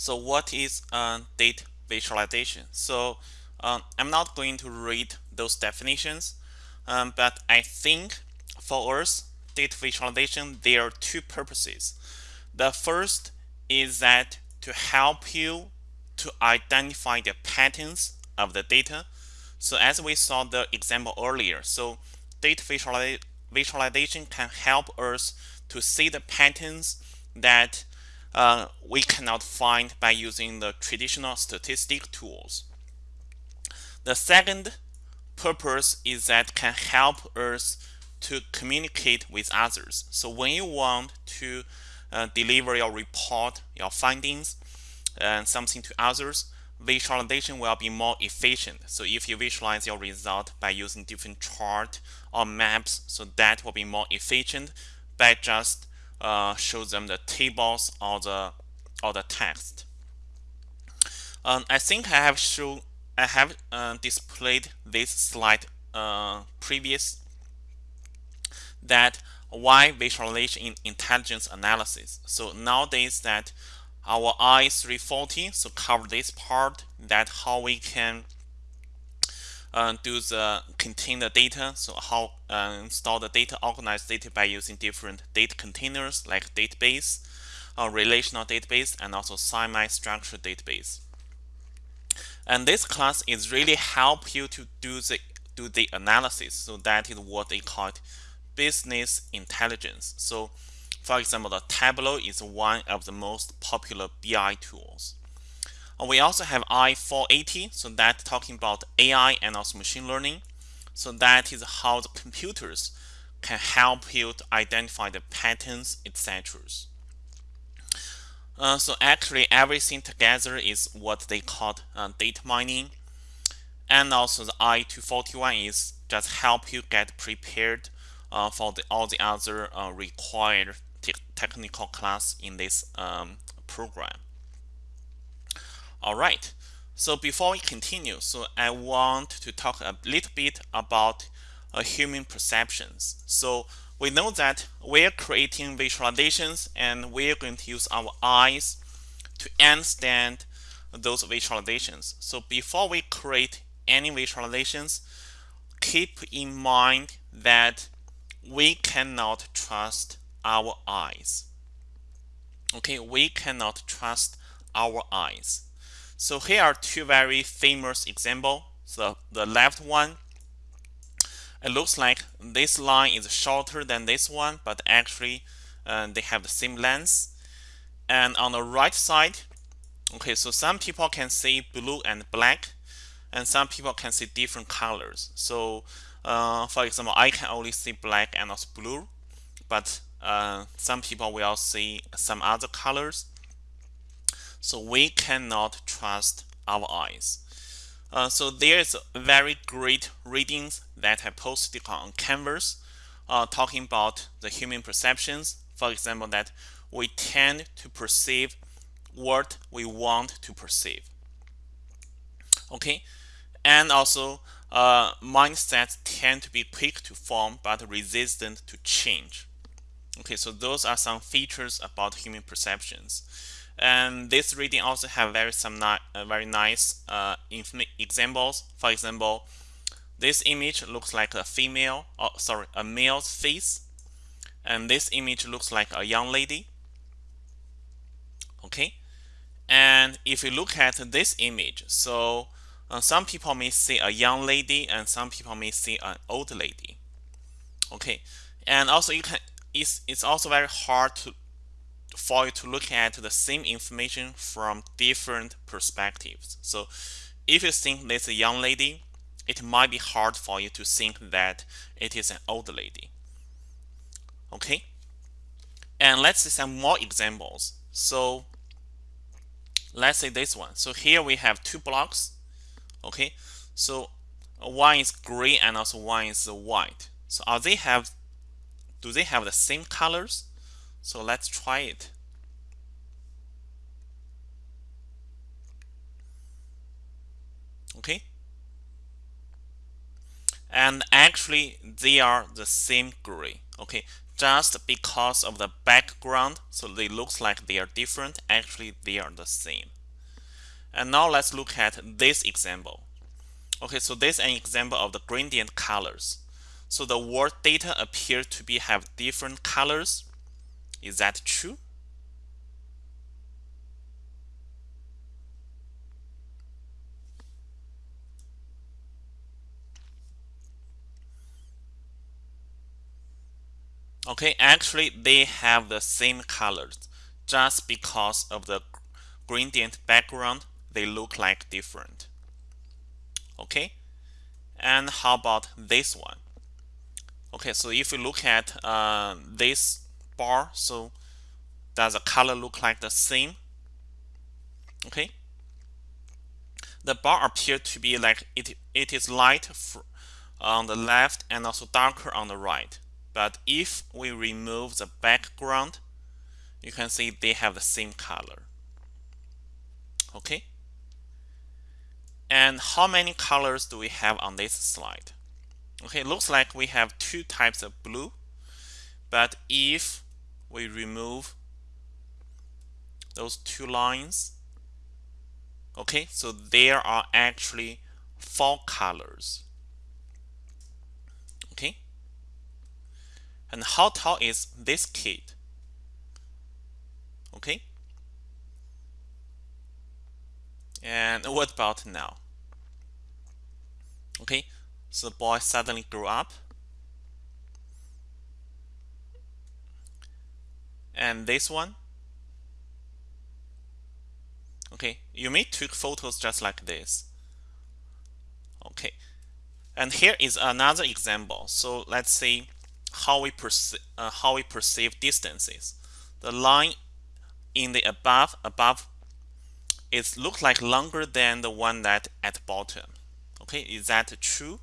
So what is uh, data visualization? So um, I'm not going to read those definitions, um, but I think for us, data visualization, there are two purposes. The first is that to help you to identify the patterns of the data. So as we saw the example earlier, so data visualization can help us to see the patterns that uh, we cannot find by using the traditional statistic tools. The second purpose is that can help us to communicate with others. So when you want to uh, deliver your report, your findings, and something to others, visualization will be more efficient. So if you visualize your result by using different chart or maps, so that will be more efficient by just uh, show them the tables or the or the text. Um, I think I have shown I have uh, displayed this slide uh, previous that why visualization in intelligence analysis. So nowadays that our i340 so cover this part that how we can uh, do the contain the data. So how uh, store the data organize data by using different data containers like database relational database and also semi-structured database. And this class is really help you to do the do the analysis. So that is what they call it business intelligence. So for example, the Tableau is one of the most popular BI tools. We also have i480, so that's talking about AI and also machine learning. So that is how the computers can help you to identify the patterns, etc. Uh, so actually everything together is what they call uh, data mining. And also the i241 is just help you get prepared uh, for the, all the other uh, required te technical class in this um, program. All right. So before we continue, so I want to talk a little bit about uh, human perceptions. So we know that we're creating visualizations and we're going to use our eyes to understand those visualizations. So before we create any visualizations, keep in mind that we cannot trust our eyes. Okay, we cannot trust our eyes. So here are two very famous examples. So the left one, it looks like this line is shorter than this one, but actually uh, they have the same length. And on the right side, okay, so some people can see blue and black, and some people can see different colors. So uh, for example, I can only see black and also blue, but uh, some people will see some other colors. So we cannot trust our eyes. Uh, so there's very great readings that I posted on Canvas uh, talking about the human perceptions. For example, that we tend to perceive what we want to perceive. Okay, and also uh, mindsets tend to be quick to form but resistant to change. Okay, so those are some features about human perceptions. And this reading also have very some uh, very nice uh, examples. For example, this image looks like a female, oh, sorry, a male's face, and this image looks like a young lady. Okay, and if you look at this image, so uh, some people may see a young lady and some people may see an old lady. Okay, and also you can it's, it's also very hard to, for you to look at the same information from different perspectives. So if you think this is a young lady, it might be hard for you to think that it is an old lady. Okay? And let's see some more examples. So let's say this one. So here we have two blocks. Okay? So one is gray and also one is white. So are they have do they have the same colors? So let's try it. Okay. And actually they are the same gray. Okay. just because of the background so they looks like they are different actually they are the same and now let's look at this example okay so this is an example of the gradient colors so the word data appear to be have different colors is that true Okay, actually they have the same colors. Just because of the gradient background, they look like different. Okay, and how about this one? Okay, so if you look at uh, this bar, so does the color look like the same? Okay, the bar appear to be like it, it is light on the left and also darker on the right. But if we remove the background, you can see they have the same color. Okay. And how many colors do we have on this slide? Okay, looks like we have two types of blue. But if we remove those two lines, okay, so there are actually four colors. Okay, and how tall is this kid? Okay. And what about now? Okay, so the boy suddenly grew up. And this one. Okay, you may take photos just like this. Okay, and here is another example. So let's see how we perceive uh, how we perceive distances. The line in the above above it looks like longer than the one that at bottom. Okay, is that true?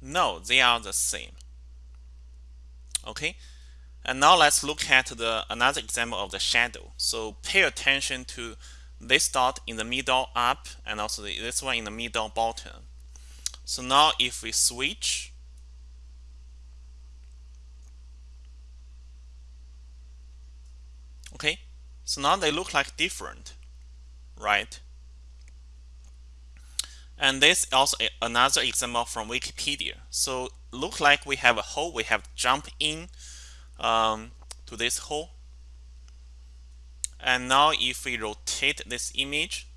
No, they are the same. Okay, and now let's look at the another example of the shadow. So pay attention to this dot in the middle up and also this one in the middle bottom. So now if we switch, okay, so now they look like different, right? And this is also another example from Wikipedia. So look like we have a hole, we have jump in um, to this hole. And now if we rotate this image,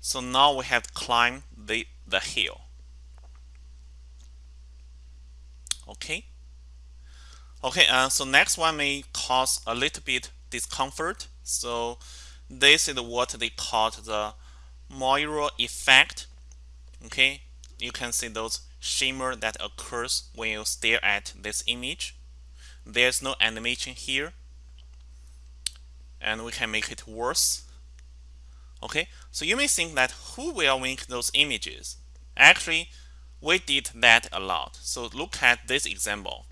so now we have to climb the, the hill. Okay. Okay, uh, so next one may cause a little bit discomfort. So this is what they call the Moiré effect. Okay, you can see those shimmer that occurs when you stare at this image. There's no animation here. And we can make it worse. Okay, so you may think that who will make those images? Actually, we did that a lot. So look at this example.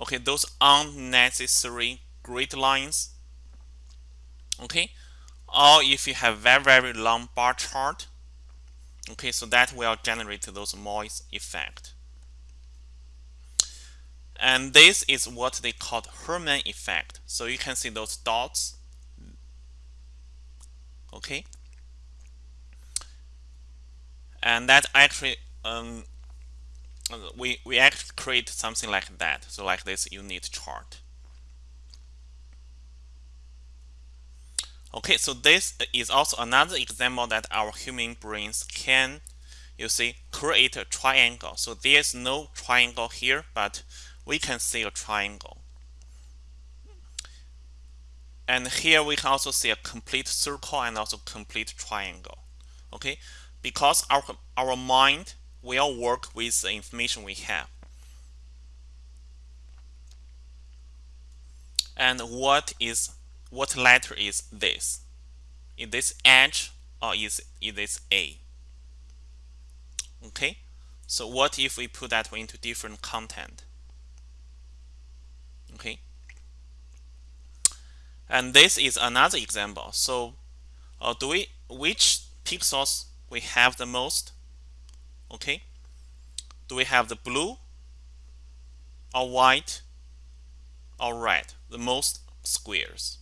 Okay, those unnecessary grid lines. Okay, or if you have very, very long bar chart. Okay, so that will generate those noise effect. And this is what they call Hermann effect. So you can see those dots. Okay. And that actually um, we, we actually create something like that. So like this unit chart. Okay, so this is also another example that our human brains can, you see, create a triangle. So there's no triangle here, but we can see a triangle. And here we can also see a complete circle and also complete triangle. Okay, because our, our mind will work with the information we have. And what is what letter is this? Is this H or is, is this A? Okay, so what if we put that into different content? Okay, and this is another example. So, uh, do we which pixels we have the most? okay do we have the blue or white or red? The most squares.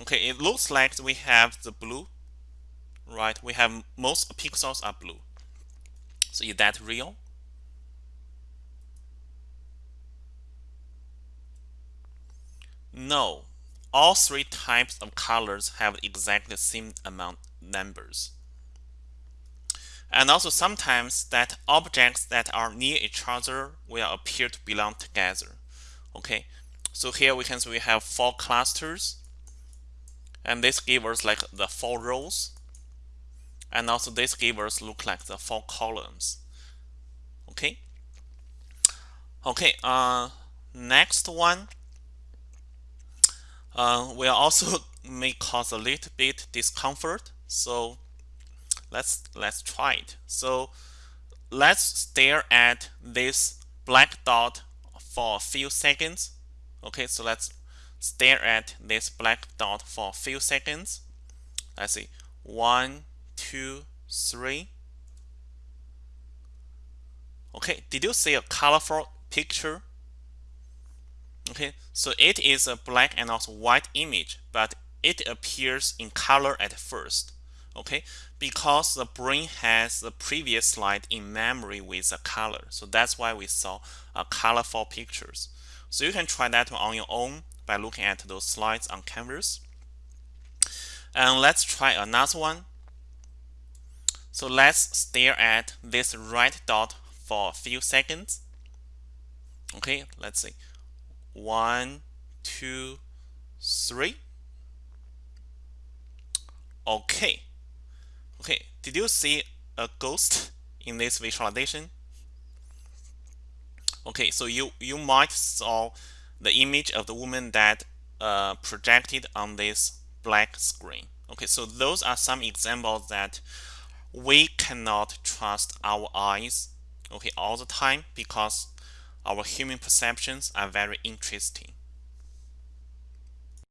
Okay, it looks like we have the blue, right? We have most pixels are blue. So is that real? No, all three types of colors have exactly the same amount numbers. And also sometimes that objects that are near each other will appear to belong together. Okay, so here we can see we have four clusters and this gives us like the four rows and also this gives us look like the four columns. Okay. Okay, uh, next one uh, will also may cause a little bit discomfort. So let's let's try it. So let's stare at this black dot for a few seconds. Okay, so let's stare at this black dot for a few seconds. Let's see, one, two, three. Okay, did you see a colorful picture? Okay, so it is a black and also white image, but it appears in color at first. Okay, because the brain has the previous slide in memory with a color. So that's why we saw a colorful pictures. So you can try that on your own by looking at those slides on Canvas. And let's try another one. So let's stare at this red dot for a few seconds. Okay, let's see. One, two, three. Okay. Okay, did you see a ghost in this visualization? Okay, so you, you might saw the image of the woman that uh, projected on this black screen. Okay, so those are some examples that we cannot trust our eyes okay all the time because our human perceptions are very interesting